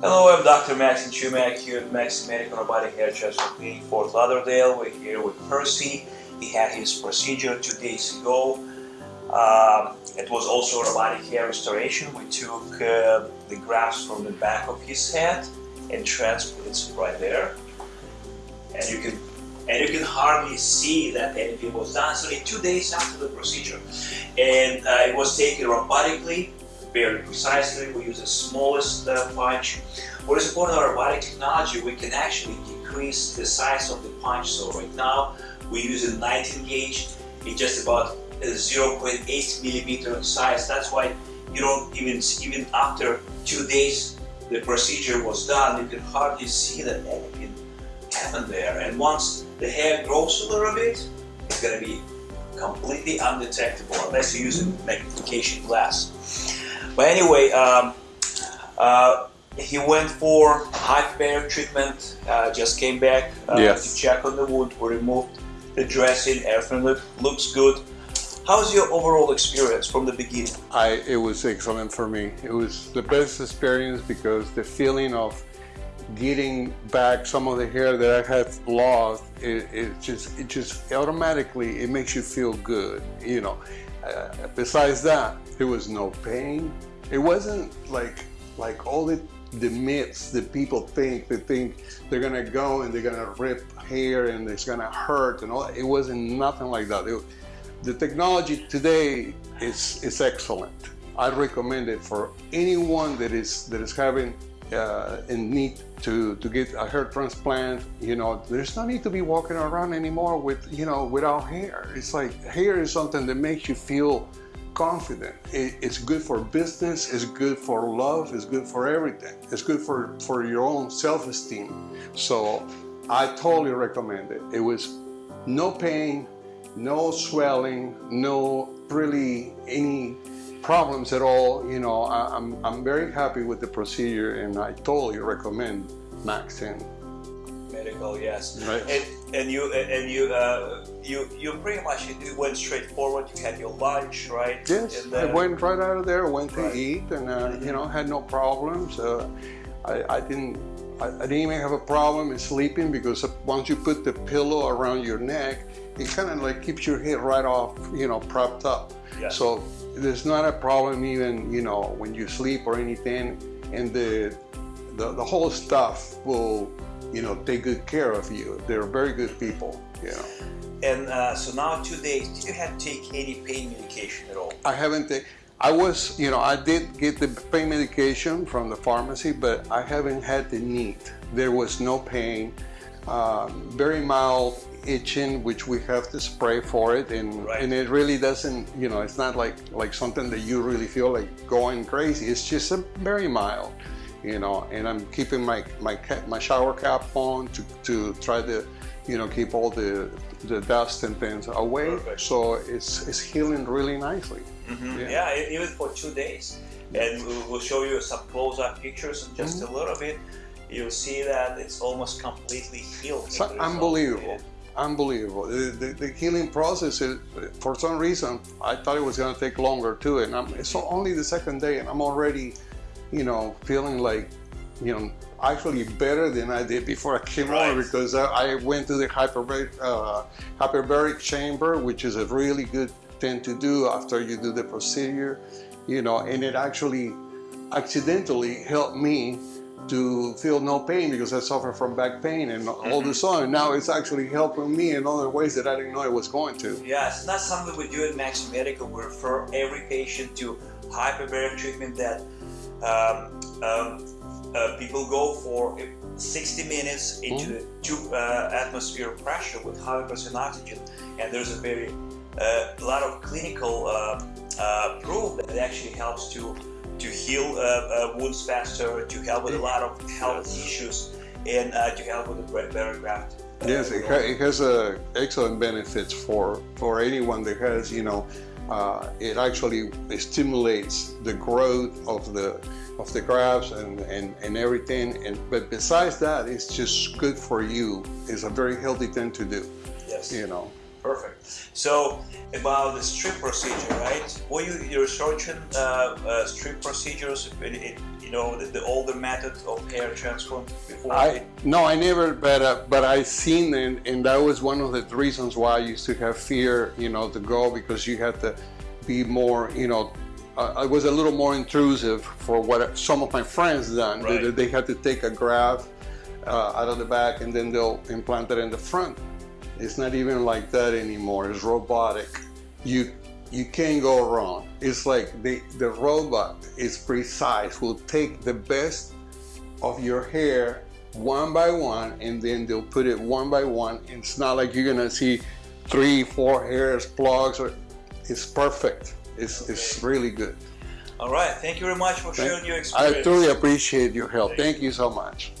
Hello, I'm Dr. Maxim Chumak here at Maxim Medical Robotic Hair Transplant Clinic, Fort Lauderdale. We're here with Percy. He had his procedure two days ago. Um, it was also robotic hair restoration. We took uh, the grafts from the back of his head and transplants right there. And you can and you can hardly see that anything was done. So two days after the procedure, and uh, it was taken robotically very precisely. We use the smallest uh, punch. What is important about robotic technology, we can actually decrease the size of the punch. So right now, we use a 19 gauge. It's just about 0.8 millimeter in size. That's why you don't even, even after two days the procedure was done, you can hardly see that anything happened there. And once the hair grows a little bit, it's going to be completely undetectable unless you use a magnification glass. But anyway, um, uh, he went for hyperbaric treatment, uh, just came back uh, yes. to check on the wound, we removed the dressing, everything look, looks good. How's your overall experience from the beginning? I, it was excellent for me. It was the best experience because the feeling of getting back some of the hair that I had lost, it, it just, it just automatically, it makes you feel good, you know. Uh, besides that, there was no pain, it wasn't like like all the the myths that people think they think they're gonna go and they're gonna rip hair and it's gonna hurt and all it wasn't nothing like that. It, the technology today is is excellent. I recommend it for anyone that is that is having uh, in need to to get a hair transplant you know there's no need to be walking around anymore with you know without hair. It's like hair is something that makes you feel confident. It, it's good for business, it's good for love, it's good for everything. It's good for, for your own self-esteem. So I totally recommend it. It was no pain, no swelling, no really any problems at all. You know, I, am I'm, I'm very happy with the procedure and I totally recommend Maxim medical, yes. Right. And you and you uh, you you pretty much you went straight forward. You had your lunch, right? Yes, and, uh, I went right out of there. Went to right. eat, and uh, you know had no problems. Uh, I, I, didn't. I, I, didn't even have a problem in sleeping because once you put the pillow around your neck, it kind of like keeps your head right off, you know, propped up. Yes. So there's not a problem even, you know, when you sleep or anything, and the the, the whole stuff will you know, take good care of you. They're very good people, you know. And uh, so now two days, did you have to take any pain medication at all? I haven't taken, I was, you know, I did get the pain medication from the pharmacy, but I haven't had the need. There was no pain, uh, very mild itching, which we have to spray for it, and right. and it really doesn't, you know, it's not like like something that you really feel like going crazy. It's just a very mild you know, and I'm keeping my my my shower cap on to, to try to, you know, keep all the the dust and things away. Perfect. So it's it's healing really nicely. Mm -hmm. yeah. yeah. even for two days, and we'll show you some close-up pictures in just mm -hmm. a little bit. You'll see that it's almost completely healed. It's unbelievable. Unbelievable. The, the, the, healing process, is, for some reason, I thought it was going to take longer too. And I'm, it's only the second day and I'm already you know, feeling like, you know, actually better than I did before I came right. over because I, I, went to the hyperbaric, uh, hyperbaric chamber, which is a really good thing to do after you do the procedure, you know, and it actually accidentally helped me to feel no pain because I suffer from back pain and all the mm-hmm. sudden now it's actually helping me in other ways that I didn't know it was going to. Yes, that's something we do at Max Medical. We refer every patient to hyperbaric treatment that um, um, uh, people go for 60 minutes into mm. the two uh, atmosphere pressure with 100% oxygen and there's a very uh, lot of clinical uh, uh, proof that it actually helps to to heal uh, wounds faster to help with a lot of health issues and to help with the better graft yes it, ha it has excellent benefits for for anyone that has you know uh, it actually stimulates the growth of the of the grafts and, and, and everything. And but besides that, it's just good for you. It's a very healthy thing to do. Yes. You know. Perfect. So about the strip procedure, right? Were you researching uh, uh, strip procedures in, in, you know, the, the older method of hair transplant before? I no, I never, but uh, but I seen and and that was one of the reasons why I used to have fear, you know, to go because you had to be more, you know. Uh, it was a little more intrusive for what some of my friends done. They- Right. They, had to take a graft uh, out of the back and then they'll implant it in the front. It's not even like that anymore. It's robotic. You you can't go wrong. It's like the the robot is precise. Will take the best of your hair one by one and then they'll put it one by one it's not like you're gonna see three four hairs plugs or it's perfect it's, it's really good All right. Thank you very much for sharing your experience. i truly appreciate your help thank you so much